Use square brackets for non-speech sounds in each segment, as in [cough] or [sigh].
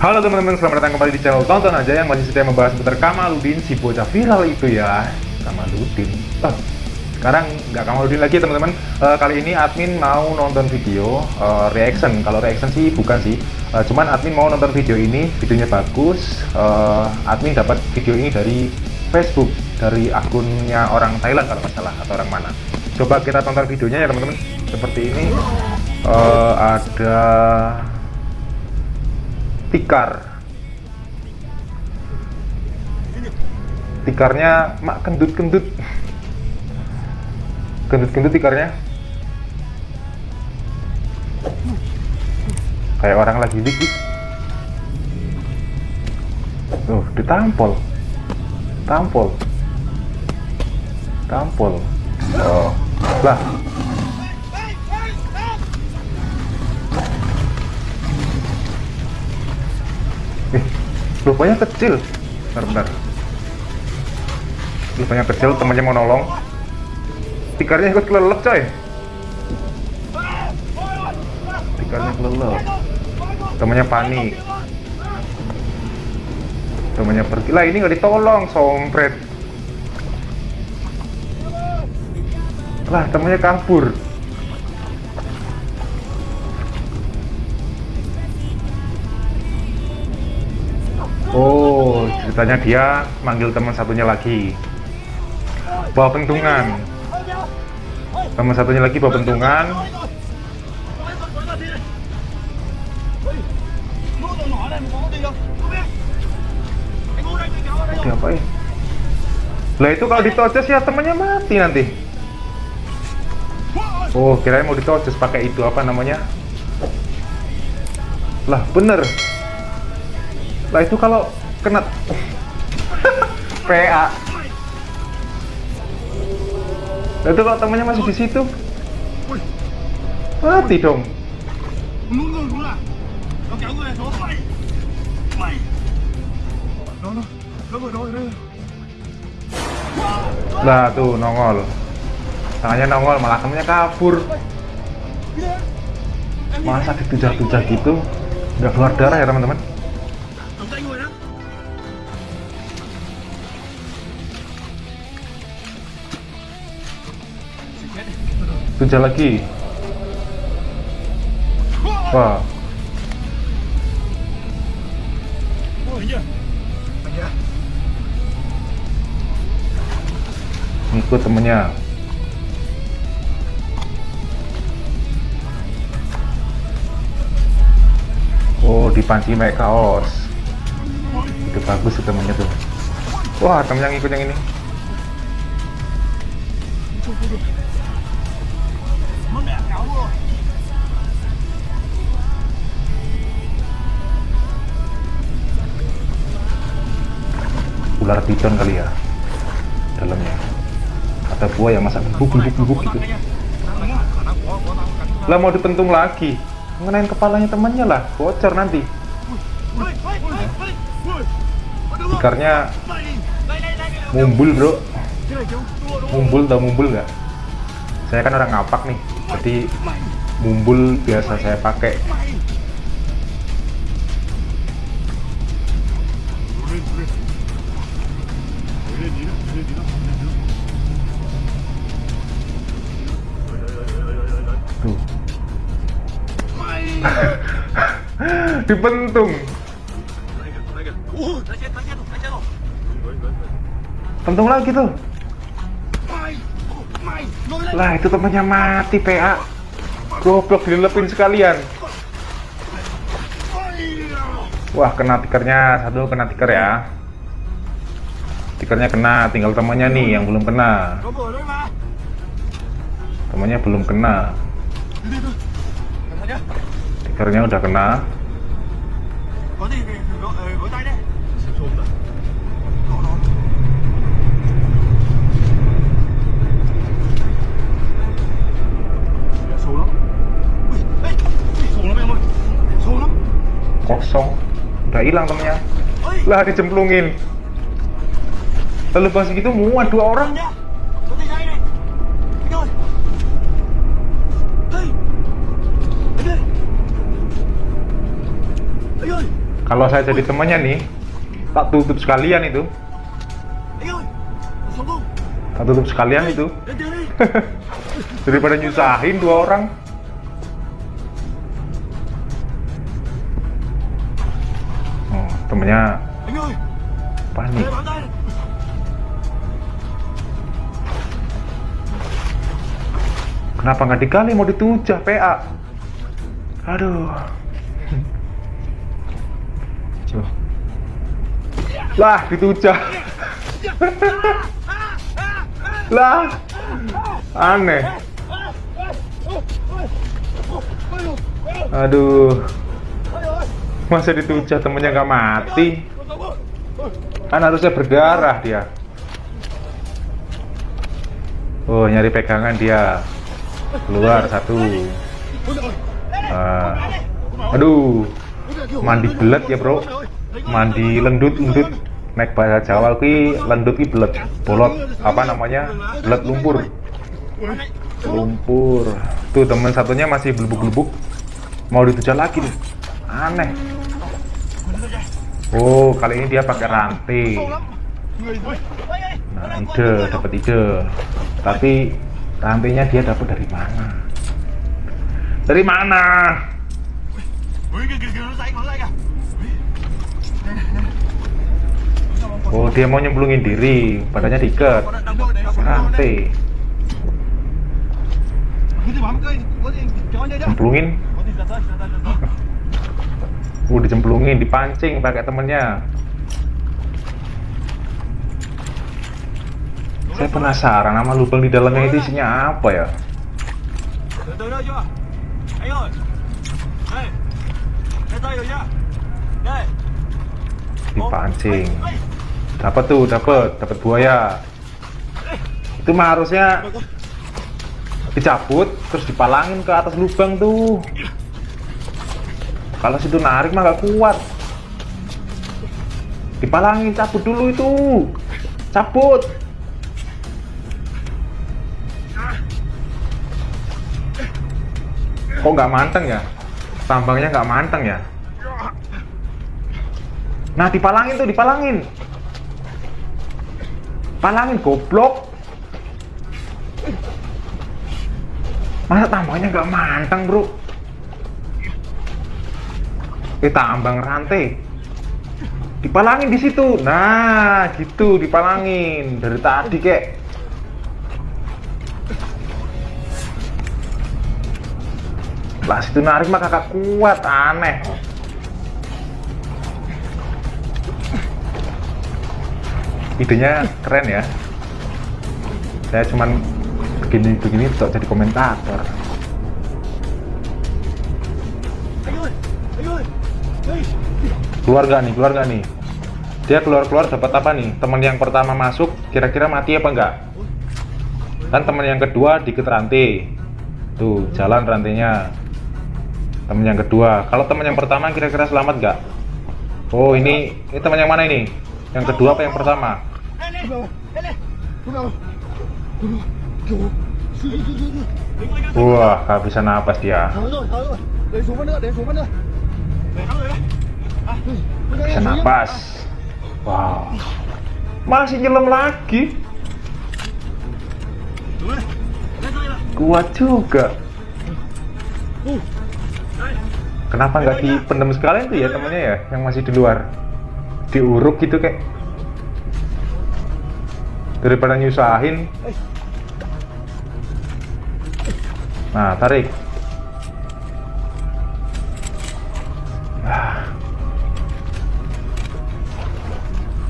Halo teman-teman, selamat datang kembali di channel Tonton Aja yang masih setia membahas seputar Kamaludin, si bocah viral itu ya. Kamaludin. Oh, Sekarang nggak Kamaludin lagi teman-teman. Uh, Kali ini admin mau nonton video uh, reaction. Kalau reaction sih bukan sih. Uh, Cuman admin mau nonton video ini, videonya bagus. Uh, Admin dapat video ini dari Facebook Dari akunnya orang Thailand kalau nggak salah, atau orang mana. Coba kita tonton videonya ya teman-teman. Seperti ini. Uh, Ada tikar. Tikarnya mak kendut-kendut. Kendut-kendut tikarnya. Kayak orang lagi dik dik tuh ditampol. Tampol. Tampol. Oh. Lah lupanya kecil. Bentar bentar. Lupanya kecil temannya mau nolong. Tikarnya ikut kelelep coy. Tikarnya kelelep. Temannya panik. Temannya pergi. Lah ini nggak ditolong sompret. Lah temannya kabur ceritanya dia manggil teman satunya lagi. Bawa pentungan. Teman satunya lagi bawa pentungan. Apa ya? Lah itu kalau ditocos ya temannya mati nanti. Oh, kirain mau ditocos pakai itu apa namanya? Lah, bener. Lah itu kalau kena [laughs] PA. Lah itu kalau temannya masih di situ. Mati dong. Lah tuh nongol. Tangannya nongol malah temennya kabur. Masa ditujah-tujah gitu? Nggak keluar darah ya teman-teman? Tujah lagi. Wah. Ikut temennya. Oh, dipanci naik kaos. Itu bagus itu temennya tuh. Wah, temen yang ikut yang ini. Ular piton kali ya dalamnya. Ada buah yang masak bubuk bubuk bubuk gitu lah mau dipentung lagi. Mengenain kepalanya temannya lah bocor nanti. Ikarnya mumbul bro. Mumbul tau mumbul nggak? Saya kan orang ngapak nih jadi mumbul biasa saya pakai [laughs] dipentung. Pentung lagi tuh. Lah itu temannya mati PA goblok dilepin sekalian. Wah kena tikernya. Satu kena tiker ya. Tikernya kena tinggal temannya nih yang belum kena. Temannya belum kena tikernya udah kena. Kosong. Udah hilang temennya. Lah dicemplungin lalu pas gitu muat dua orang kalau saya jadi temannya nih tak tutup sekalian itu. Tak tutup sekalian itu. [laughs] daripada nyusahin dua orang. Oh, temennya panik kenapa nggak dikali mau ditujah PA aduh lah ditujah lah aneh. Aduh. Masa ditujah temennya nggak mati? Kan harusnya berdarah dia. Oh nyari pegangan dia. Keluar satu. Uh, aduh. Mandi belet ya bro. Mandi lendut lendut naik bahasa Jawa ki lendut ki belet bolot. Apa namanya? Belet lumpur. Lumpur. Tuh teman satunya masih belubuk-belubuk. Mau ditujal lagi nih aneh. Oh kali ini dia pakai rantai. Nah ide dapat ide. Tapi rantainya dia dapat dari mana? Dari mana Oh dia mau nyemplungin diri. Badannya diikat. Rantai cemplungin? Uh dicemplungin dipancing pakai temennya. Saya penasaran nama lubang di dalamnya itu isinya apa ya? Dipancing dapat tuh dapat. Dapat buaya. Itu mah harusnya dicabut terus dipalangin ke atas lubang tuh. Kalau situ narik mah gak kuat. Dipalangin cabut dulu itu. Cabut. Kok nggak manteng ya? Tambangnya nggak manteng ya? Nah dipalangin tuh dipalangin palangin goblok. Masa tambangnya nggak manteng bro? Kita ambang rantai. Dipalangin di situ. Nah gitu dipalangin. Dari tadi kek. Lah situ narik mah kakak kuat aneh idenya keren ya. Saya cuman begini-begini untuk jadi komentator. Keluar gak nih keluar gak nih. Dia keluar-keluar dapat apa nih? Teman yang pertama masuk kira-kira mati apa enggak? Kan teman yang kedua diket rantai. Tuh jalan rantainya. Teman yang kedua. Kalau teman yang pertama kira-kira selamat nggak oh ini ini teman yang mana ini? Yang kedua apa yang pertama Wah, bisa napas dia. Bisa napas. Wow. Masih nyelam lagi. Kuat juga. Kenapa nggak dipendam sekalian tuh ya temennya ya, yang masih di luar? Diuruk gitu kayak daripada nyusahin. Nah tarik. Ah.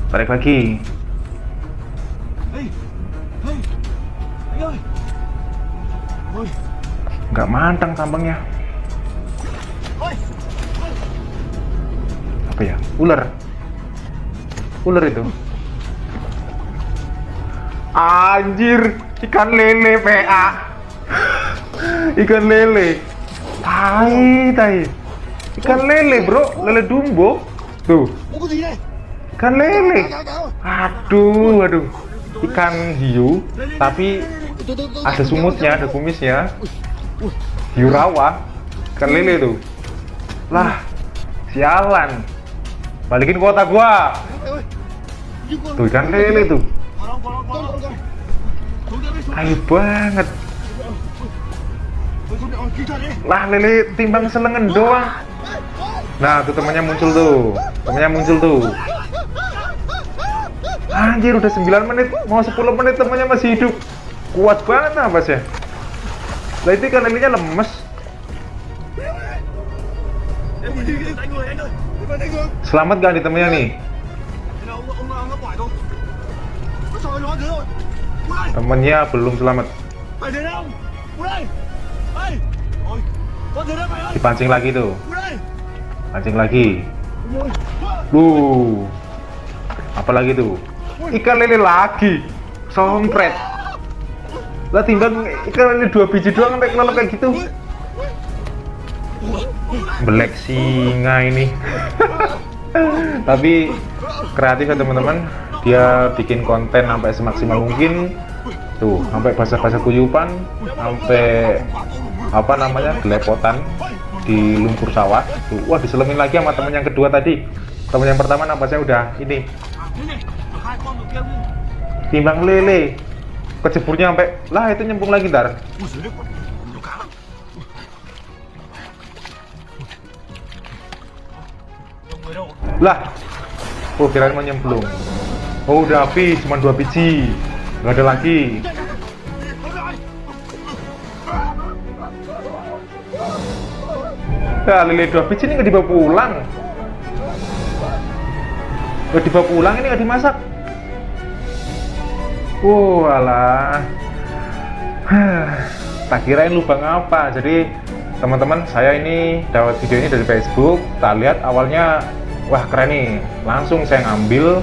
tarik lagi. Nggak mantang tambangnya. Apa ya? Ular. Ular itu Anjir, ikan lele PA. Ikan lele. Tai, tai. Ikan lele, Bro. Lele dumbo. Tuh. Ikan lele. Aduh, aduh. Ikan hiu, tapi ada sumutnya, ada kumisnya. Hiu rawa. Ikan lele tuh. Lah, sialan. balikin kuota gua tuh ikan lele tuh ayo banget. Lah lele timbang selengen doang. Nah tuh temannya muncul tuh. Temannya muncul tuh. Anjir udah 9 menit. Mau 10 menit temannya masih hidup. Kuat banget apa sih lah itu ikan lelenya lemes. Selamat gak di temennya nih temennya belum selamat. Dipancing lagi tuh. Pancing lagi. Wuh, apa lagi tuh? Ikan lele lagi. Sompret. Lah timbang ikan lele dua biji doang sampai kelelep kayak gitu. Belek singa ini. [laughs] Tapi kreatif ya teman-teman. Dia bikin konten sampai semaksimal mungkin tuh sampai bahasa-bahasa kuyupan sampai apa namanya gelepotan di lumpur sawah tuh wah diselemin lagi sama teman yang kedua tadi. Teman yang pertama nampaknya udah ini. Timbang lele. Keceburnya sampai lah itu nyempung lagi ntar. Lah oh kirain mau nyemplung. Oh udah habis cuma dua biji nggak ada lagi. Ya lele dua biji ini nggak dibawa pulang. Nggak dibawa pulang ini nggak dimasak. Wow alah. Tak kirain lubang apa. Jadi teman-teman saya ini dapat video ini dari Facebook. Tak lihat awalnya wah keren nih. Langsung saya ngambil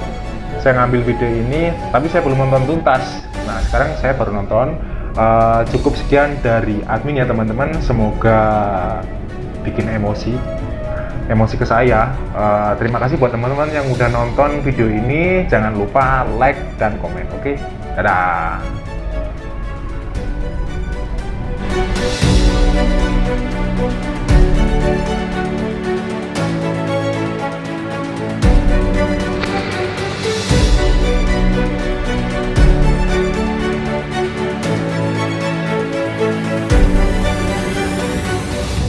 saya ngambil video ini tapi saya belum nonton tuntas. Nah sekarang saya baru nonton. Uh, cukup sekian dari admin ya teman-teman. Semoga bikin emosi emosi ke saya. Uh, terima kasih buat teman-teman yang udah nonton video ini. Jangan lupa like dan komen oke? Okay? dadah